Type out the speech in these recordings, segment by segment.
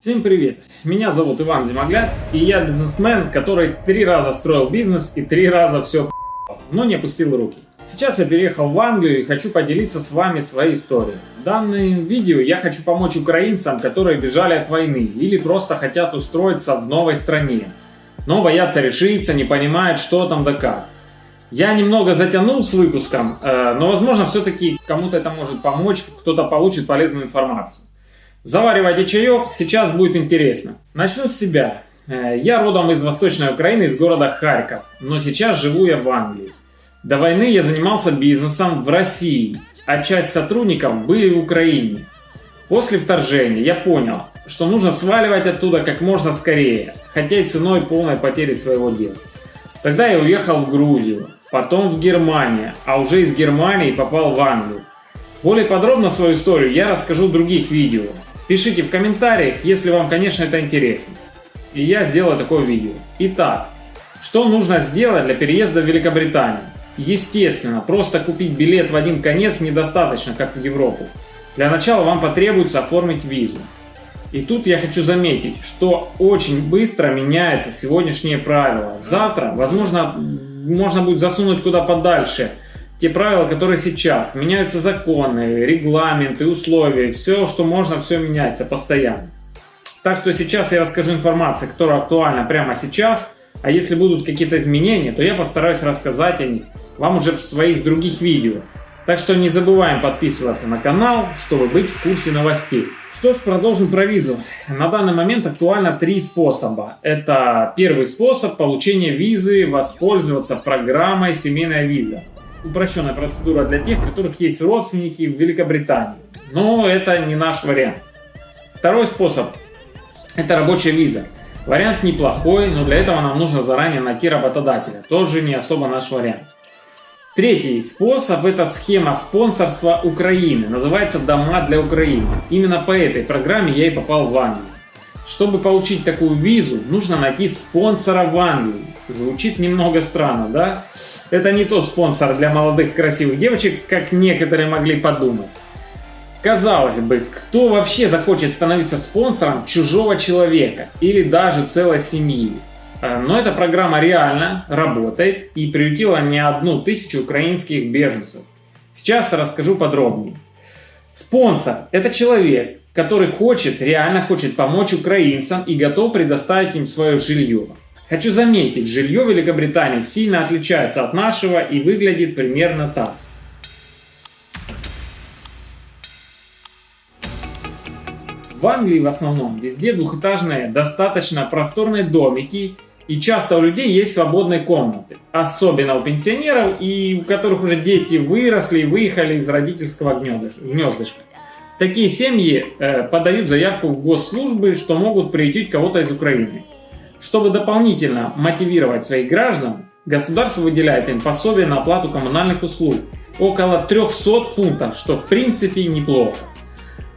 Всем привет! Меня зовут Иван Зимогляд, и я бизнесмен, который три раза строил бизнес и три раза все но не опустил руки. Сейчас я переехал в Англию и хочу поделиться с вами своей историей. В данном видео я хочу помочь украинцам, которые бежали от войны или просто хотят устроиться в новой стране, но боятся решиться, не понимают, что там да как. Я немного затянул с выпуском, э, но возможно все-таки кому-то это может помочь, кто-то получит полезную информацию. Заваривайте чаек, сейчас будет интересно. Начну с себя. Э, я родом из Восточной Украины, из города Харьков, но сейчас живу я в Англии. До войны я занимался бизнесом в России, а часть сотрудников были в Украине. После вторжения я понял, что нужно сваливать оттуда как можно скорее, хотя и ценой полной потери своего дела. Тогда я уехал в Грузию, потом в Германию, а уже из Германии попал в Англию. Более подробно свою историю я расскажу в других видео, Пишите в комментариях, если вам, конечно, это интересно. И я сделаю такое видео. Итак, что нужно сделать для переезда в Великобританию? Естественно, просто купить билет в один конец недостаточно, как в Европу. Для начала вам потребуется оформить визу. И тут я хочу заметить, что очень быстро меняются сегодняшние правила. Завтра, возможно, можно будет засунуть куда подальше – те правила, которые сейчас. Меняются законы, регламенты, условия. Все, что можно, все меняется постоянно. Так что сейчас я расскажу информацию, которая актуальна прямо сейчас. А если будут какие-то изменения, то я постараюсь рассказать о них вам уже в своих других видео. Так что не забываем подписываться на канал, чтобы быть в курсе новостей. Что ж, продолжим про визу. На данный момент актуально три способа. Это первый способ получения визы, воспользоваться программой «Семейная виза» упрощенная процедура для тех, у которых есть родственники в Великобритании. Но это не наш вариант. Второй способ – это рабочая виза. Вариант неплохой, но для этого нам нужно заранее найти работодателя. Тоже не особо наш вариант. Третий способ – это схема спонсорства Украины. Называется «Дома для Украины». Именно по этой программе я и попал в Англию. Чтобы получить такую визу, нужно найти спонсора в Англии. Звучит немного странно, да? Это не тот спонсор для молодых красивых девочек, как некоторые могли подумать. Казалось бы, кто вообще захочет становиться спонсором чужого человека или даже целой семьи? Э, но эта программа реально работает и приютила не одну тысячу украинских беженцев. Сейчас расскажу подробнее. Спонсор – это человек, который хочет, реально хочет помочь украинцам и готов предоставить им свое жилье. Хочу заметить, жилье в Великобритании сильно отличается от нашего и выглядит примерно так. В Англии в основном везде двухэтажные, достаточно просторные домики и часто у людей есть свободные комнаты. Особенно у пенсионеров и у которых уже дети выросли и выехали из родительского гнездышка. Такие семьи э, подают заявку в госслужбы, что могут приютить кого-то из Украины. Чтобы дополнительно мотивировать своих граждан, государство выделяет им пособие на оплату коммунальных услуг около 300 фунтов, что в принципе неплохо.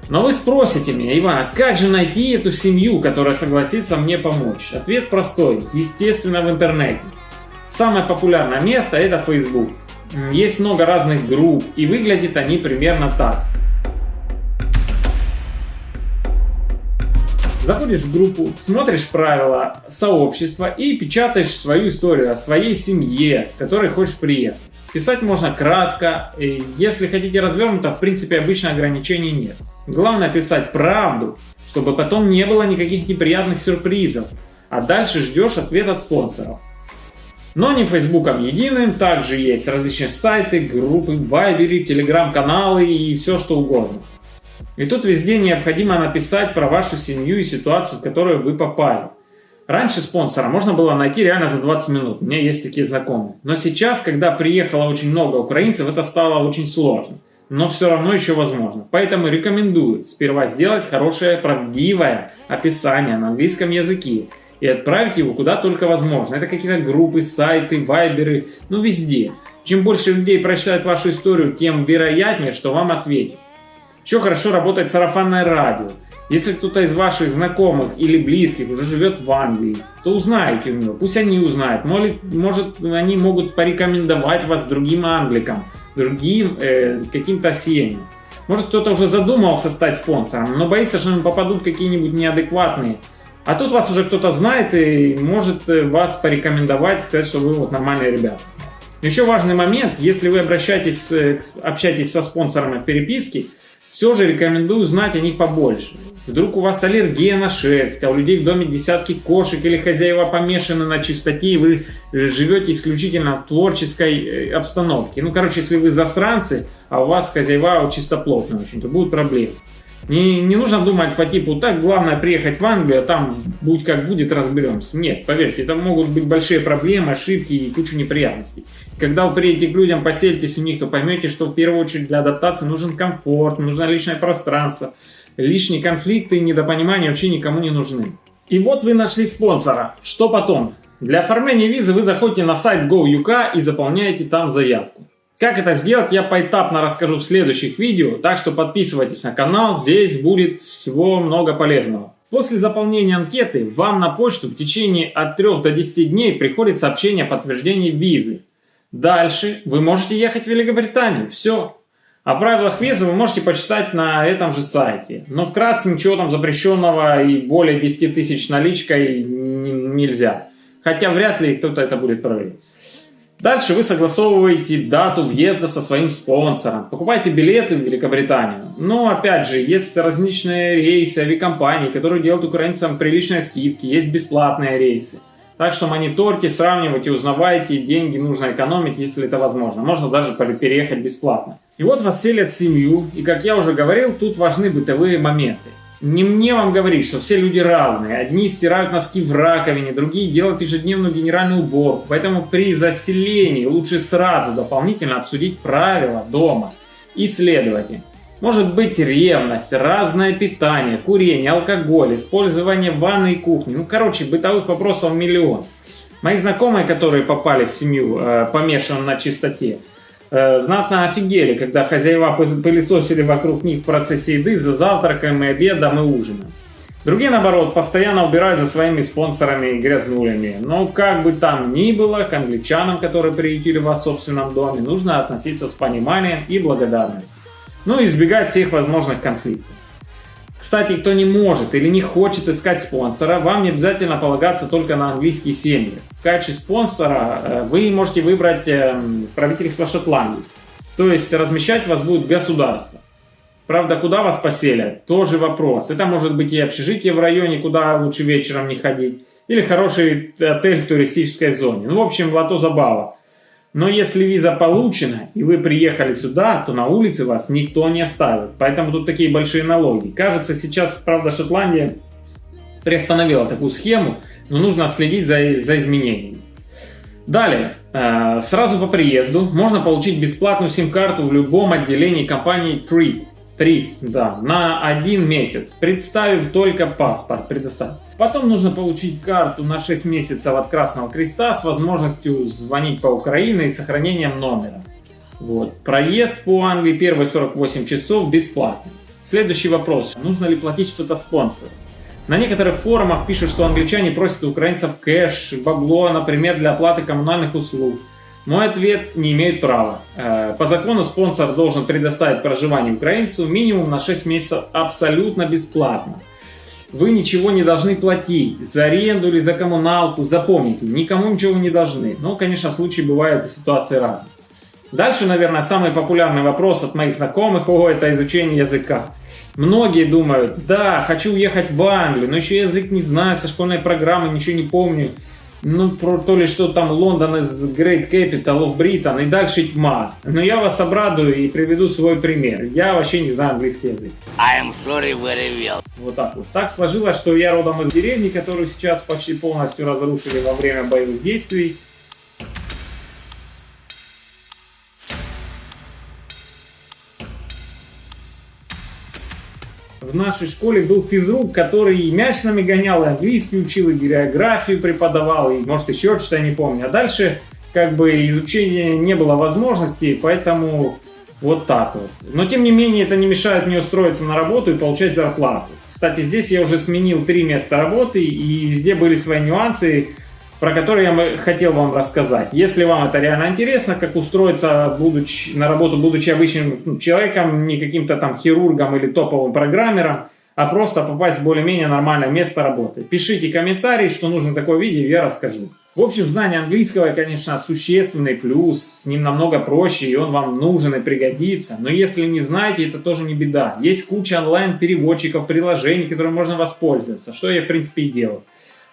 Но вы спросите меня, Иван, а как же найти эту семью, которая согласится мне помочь? Ответ простой, естественно в интернете. Самое популярное место это Facebook. Есть много разных групп и выглядят они примерно так. Заходишь в группу, смотришь правила сообщества и печатаешь свою историю о своей семье, с которой хочешь приехать. Писать можно кратко, и если хотите развернуто, в принципе обычно ограничений нет. Главное писать правду, чтобы потом не было никаких неприятных сюрпризов, а дальше ждешь ответ от спонсоров. Но не Фейсбуком единым, также есть различные сайты, группы, вайберы, телеграм-каналы и все что угодно. И тут везде необходимо написать про вашу семью и ситуацию, в которую вы попали. Раньше спонсора можно было найти реально за 20 минут, у меня есть такие знакомые. Но сейчас, когда приехало очень много украинцев, это стало очень сложно. Но все равно еще возможно. Поэтому рекомендую сперва сделать хорошее, правдивое описание на английском языке и отправить его куда только возможно. Это какие-то группы, сайты, вайберы, ну везде. Чем больше людей прочитают вашу историю, тем вероятнее, что вам ответят. Еще хорошо работает сарафанное радио. Если кто-то из ваших знакомых или близких уже живет в Англии, то узнайте у него, пусть они узнают. Может, может они могут порекомендовать вас другим англикам, другим э, каким-то семьям. Может кто-то уже задумался стать спонсором, но боится, что им попадут какие-нибудь неадекватные. А тут вас уже кто-то знает и может э, вас порекомендовать, сказать, что вы вот нормальные ребята. Еще важный момент, если вы обращаетесь, э, общаетесь со спонсорами в переписке, все же рекомендую знать о них побольше. Вдруг у вас аллергия на шерсть, а у людей в доме десятки кошек или хозяева помешаны на чистоте, и вы живете исключительно в творческой э, обстановке. Ну, короче, если вы засранцы, а у вас хозяева чистоплотные, в общем-то, будут проблемы. Не, не нужно думать по типу, так, главное приехать в Англию, а там будь как будет, разберемся. Нет, поверьте, там могут быть большие проблемы, ошибки и куча неприятностей. Когда вы приедете к людям, поселитесь у них, то поймете, что в первую очередь для адаптации нужен комфорт, нужно личное пространство. Лишние конфликты и недопонимания вообще никому не нужны. И вот вы нашли спонсора. Что потом? Для оформления визы вы заходите на сайт GoUK и заполняете там заявку. Как это сделать, я поэтапно расскажу в следующих видео, так что подписывайтесь на канал, здесь будет всего много полезного. После заполнения анкеты вам на почту в течение от 3 до 10 дней приходит сообщение о подтверждении визы. Дальше вы можете ехать в Великобританию, все. О правилах визы вы можете почитать на этом же сайте. Но вкратце ничего там запрещенного и более 10 тысяч наличкой нельзя. Хотя вряд ли кто-то это будет проверять. Дальше вы согласовываете дату въезда со своим спонсором, покупаете билеты в Великобританию. Но опять же, есть различные рейсы, авиакомпании, которые делают украинцам приличные скидки, есть бесплатные рейсы. Так что мониторьте, сравнивайте, узнавайте, деньги нужно экономить, если это возможно. Можно даже переехать бесплатно. И вот вас селят семью, и как я уже говорил, тут важны бытовые моменты. Не мне вам говорить, что все люди разные. Одни стирают носки в раковине, другие делают ежедневную генеральную уборку. Поэтому при заселении лучше сразу дополнительно обсудить правила дома. Исследовайте. Может быть ревность, разное питание, курение, алкоголь, использование ванной и кухни. Ну, короче, бытовых вопросов миллион. Мои знакомые, которые попали в семью, э, помешанную на чистоте, знатно офигели, когда хозяева пылесосили вокруг них в процессе еды за завтраком и обедом и ужином. Другие, наоборот, постоянно убирают за своими спонсорами и грязнулями. Но как бы там ни было, к англичанам, которые приютили вас в собственном доме, нужно относиться с пониманием и благодарностью. Ну и избегать всех возможных конфликтов. Кстати, кто не может или не хочет искать спонсора, вам не обязательно полагаться только на английские семьи. В качестве спонсора э, вы можете выбрать эм, правительство Шотландии. То есть размещать вас будет государство. Правда, куда вас поселят, тоже вопрос. Это может быть и общежитие в районе, куда лучше вечером не ходить, или хороший отель в туристической зоне. Ну, в общем, лото забава. Но если виза получена, и вы приехали сюда, то на улице вас никто не оставит. Поэтому тут такие большие налоги. Кажется, сейчас, правда, Шотландия приостановила такую схему, но нужно следить за, за изменениями. Далее, э, сразу по приезду можно получить бесплатную сим-карту в любом отделении компании Trip. 3, да, на один месяц, представив только паспорт предоставить. Потом нужно получить карту на 6 месяцев от Красного Креста с возможностью звонить по Украине и сохранением номера. Вот. Проезд по Англии первые 48 часов бесплатный. Следующий вопрос. Нужно ли платить что-то спонсору? На некоторых форумах пишут, что англичане просят украинцев кэш, бабло, например, для оплаты коммунальных услуг. Мой ответ не имеет права. Э, по закону спонсор должен предоставить проживание украинцу минимум на 6 месяцев абсолютно бесплатно. Вы ничего не должны платить за аренду или за коммуналку. Запомните, никому ничего не должны. Но, конечно, случаи бывают и ситуации разные. Дальше, наверное, самый популярный вопрос от моих знакомых, о, это изучение языка. Многие думают, да, хочу уехать в Англию, но еще язык не знаю, со школьной программы ничего не помню ну, про то ли что там Лондон из Great Capital of Britain и дальше тьма. Но я вас обрадую и приведу свой пример. Я вообще не знаю английский язык. I am sorry very well. Вот так вот. Так сложилось, что я родом из деревни, которую сейчас почти полностью разрушили во время боевых действий. В нашей школе был физрук, который и мяч с нами гонял, и английский учил, и географию преподавал, и может еще что-то, я не помню. А дальше как бы изучения не было возможности, поэтому вот так вот. Но тем не менее это не мешает мне устроиться на работу и получать зарплату. Кстати, здесь я уже сменил три места работы, и везде были свои нюансы. Про который я хотел вам рассказать. Если вам это реально интересно, как устроиться будучи, на работу, будучи обычным ну, человеком, не каким-то там хирургом или топовым программером, а просто попасть в более-менее нормальное место работы. Пишите комментарии, что нужно такое видео, я расскажу. В общем, знание английского, конечно, существенный плюс, с ним намного проще, и он вам нужен и пригодится. Но если не знаете, это тоже не беда. Есть куча онлайн-переводчиков, приложений, которыми можно воспользоваться, что я, в принципе, и делаю.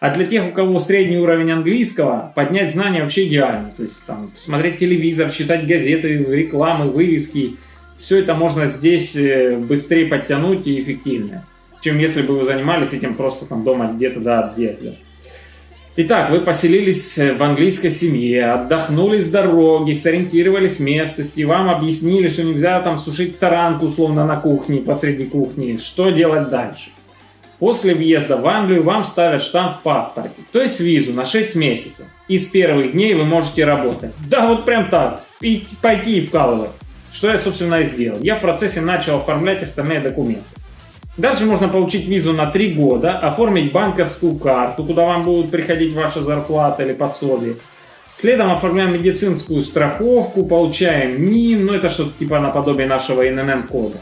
А для тех, у кого средний уровень английского, поднять знания вообще идеально. То есть там смотреть телевизор, читать газеты, рекламы, вывески. Все это можно здесь э, быстрее подтянуть и эффективнее, чем если бы вы занимались этим просто там дома где-то до отъезда. Итак, вы поселились в английской семье, отдохнули с дороги, сориентировались в местности, вам объяснили, что нельзя там сушить таранку условно на кухне, посреди кухни. Что делать дальше? После въезда в Англию вам ставят штамп в паспорте, то есть визу на 6 месяцев. И с первых дней вы можете работать. Да, вот прям так. И пойти и вкалывать. Что я, собственно, и сделал. Я в процессе начал оформлять остальные документы. Дальше можно получить визу на 3 года, оформить банковскую карту, куда вам будут приходить ваша зарплата или пособие. Следом оформляем медицинскую страховку, получаем НИН, ну это что-то типа наподобие нашего ИНН-кода.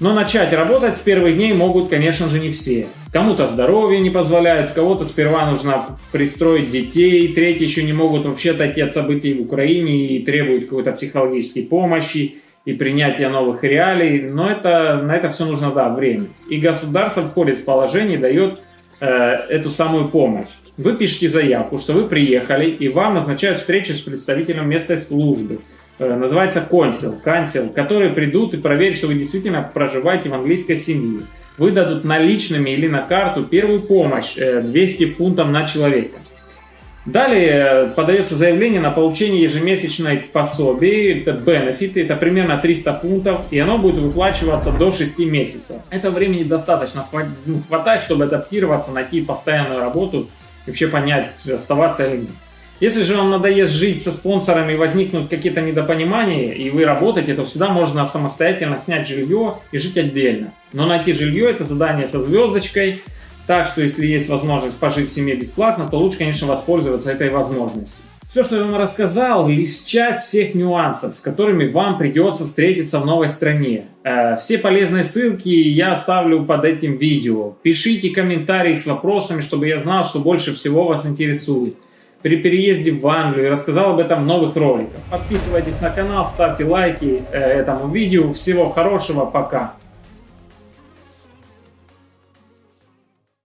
Но начать работать с первых дней могут, конечно же, не все. Кому-то здоровье не позволяет, кого-то сперва нужно пристроить детей, третьи еще не могут вообще отойти от событий в Украине и требуют какой-то психологической помощи и принятия новых реалий. Но это, на это все нужно, да, время. И государство входит в положение и дает э, эту самую помощь. Вы пишете заявку, что вы приехали, и вам назначают встречу с представителем местной службы. Э, называется консил, кансил, которые придут и проверят, что вы действительно проживаете в английской семье. Выдадут наличными или на карту первую помощь 200 э, фунтов на человека. Далее э, подается заявление на получение ежемесячной пособия, это бенефиты, это примерно 300 фунтов, и оно будет выплачиваться до 6 месяцев. Это времени достаточно ну, хватает, чтобы адаптироваться, найти постоянную работу, вообще понять, оставаться или нет. Если же вам надоест жить со спонсорами, возникнут какие-то недопонимания, и вы работаете, то всегда можно самостоятельно снять жилье и жить отдельно. Но найти жилье – это задание со звездочкой, так что если есть возможность пожить в семье бесплатно, то лучше, конечно, воспользоваться этой возможностью. Все, что я вам рассказал, лишь часть всех нюансов, с которыми вам придется встретиться в новой стране. Э, все полезные ссылки я оставлю под этим видео. Пишите комментарии с вопросами, чтобы я знал, что больше всего вас интересует при переезде в Англию и рассказал об этом в новых роликах. Подписывайтесь на канал, ставьте лайки э, этому видео. Всего хорошего, пока!